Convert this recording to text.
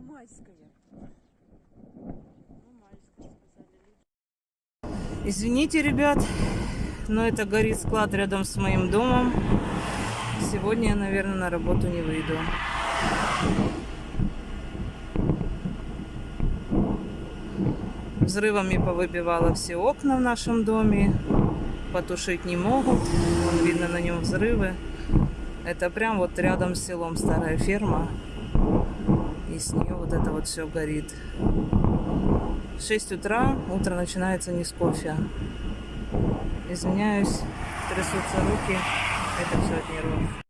как будто не майская. Ну, майская, сказали. Извините, ребят, но это горит склад рядом с моим домом. Сегодня я, наверное, на работу не выйду. Взрывами повыбивало все окна в нашем доме. Потушить не могут. Вон видно на нем взрывы. Это прям вот рядом с селом старая ферма. С нее вот это вот все горит. В 6 утра утро начинается не с кофе. Извиняюсь, трясутся руки. Это все от нервов.